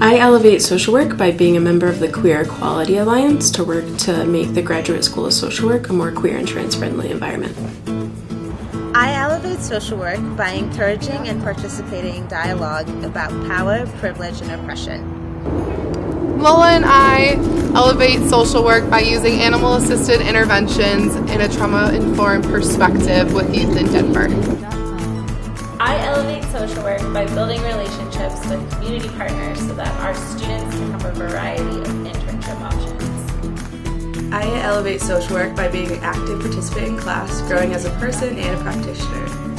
I elevate social work by being a member of the Queer Equality Alliance to work to make the Graduate School of Social Work a more queer and trans friendly environment. I elevate social work by encouraging and participating in dialogue about power, privilege, and oppression. Lola and I elevate social work by using animal assisted interventions in a trauma informed perspective with youth in Denver. Social work by building relationships with community partners so that our students can have a variety of internship options. I elevate social work by being an active participant in class, growing as a person and a practitioner.